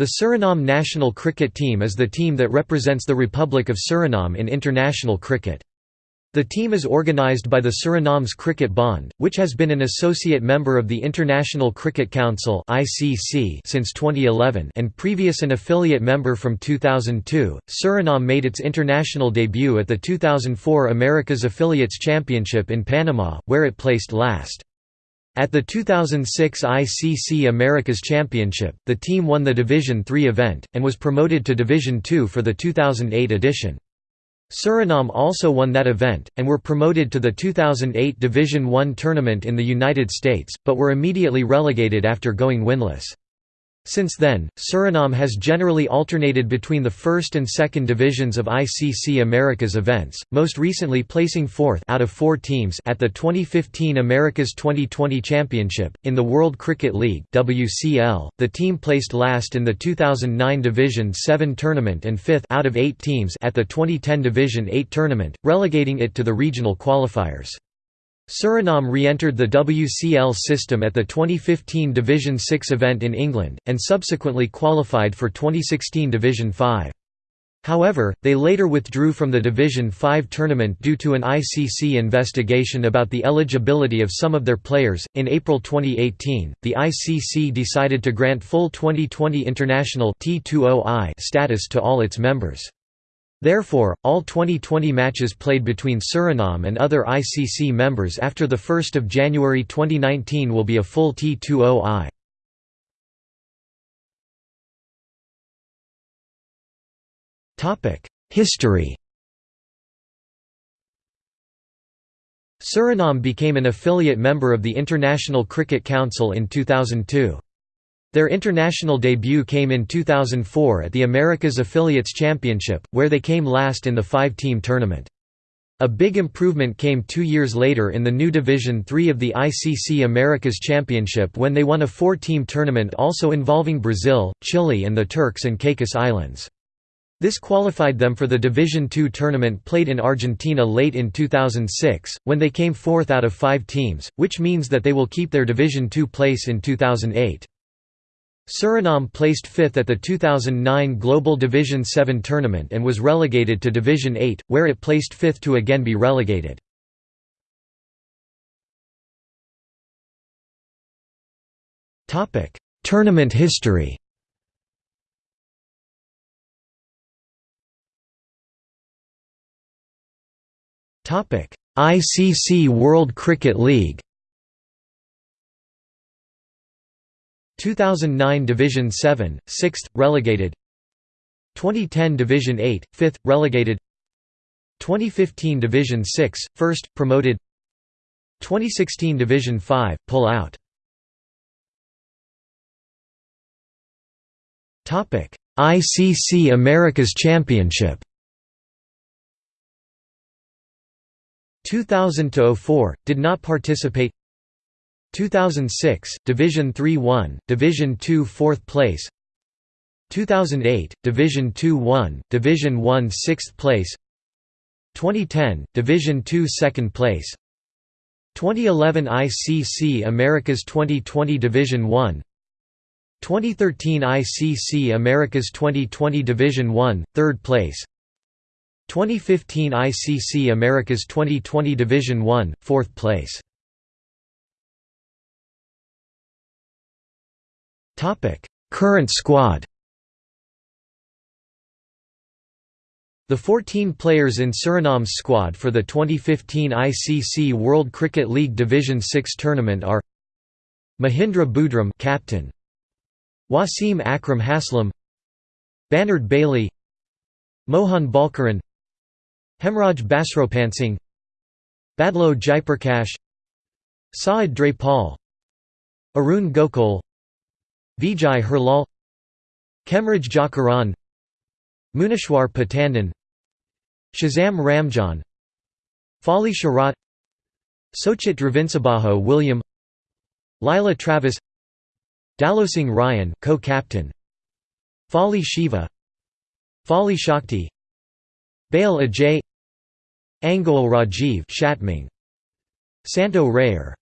The Suriname national cricket team is the team that represents the Republic of Suriname in international cricket. The team is organised by the Surinaamse Cricket Bond, which has been an associate member of the International Cricket Council since 2011 and previous an affiliate member from 2002. Suriname made its international debut at the 2004 Americas Affiliates Championship in Panama, where it placed last. At the 2006 ICC Americas Championship, the team won the Division III event, and was promoted to Division II for the 2008 edition. Suriname also won that event, and were promoted to the 2008 Division I tournament in the United States, but were immediately relegated after going winless. Since then, Suriname has generally alternated between the first and second divisions of ICC Americas events, most recently placing fourth out of four teams at the 2015 Americas 2020 Championship. In the World Cricket League (WCL), the team placed last in the 2009 Division 7 tournament and fifth out of eight teams at the 2010 Division 8 tournament, relegating it to the regional qualifiers. Suriname re-entered the WCL system at the 2015 Division 6 event in England, and subsequently qualified for 2016 Division 5. However, they later withdrew from the Division 5 tournament due to an ICC investigation about the eligibility of some of their players. In April 2018, the ICC decided to grant full 2020 international T20I status to all its members. Therefore, all 2020 matches played between Suriname and other ICC members after 1 January 2019 will be a full T20I. History Suriname became an affiliate member of the International Cricket Council in 2002. Their international debut came in 2004 at the Americas Affiliates Championship, where they came last in the five-team tournament. A big improvement came two years later in the new Division III of the ICC Americas Championship when they won a four-team tournament also involving Brazil, Chile and the Turks and Caicos Islands. This qualified them for the Division II tournament played in Argentina late in 2006, when they came fourth out of five teams, which means that they will keep their Division II place in 2008. Suriname placed fifth at the 2009 Global Division 7 tournament and was relegated to Division 8, where it placed fifth to again be relegated. Tournament history ICC World Cricket League 2009 Division 7, 6th, relegated. 2010 Division 8, 5th, relegated. 2015 Division 6, 1st, promoted. 2016 Division 5, pull out. ICC Americas Championship. 2000–04, did not participate 2006, Division 3-1, Division 2 4th place. 2008, Division 2-1, Division 1 6th place. 2010, Division 2 2nd place. 2011 ICC Americas 2020 Division 1 2013 ICC Americas 2020 Division 1, 3rd place. 2015 ICC Americas 2020 Division 1, 4th place Current squad The 14 players in Suriname's squad for the 2015 ICC World Cricket League Division 6 tournament are Mahindra Boodram captain Wasim Akram Haslam Bannard Bailey Mohan Balkaran Hemraj Basropansing Badlo Jaiprakash Saad Drapal Arun Gokul Vijay Herlal Kemraj Jakaran Munishwar Patandan Shazam Ramjan Fali Sharat Sochit Dravinsabaho William Lila Travis Dalosing Ryan co-captain Fali Shiva Fali Shakti Bale Ajay Angol Rajiv Shatming Santo Rayer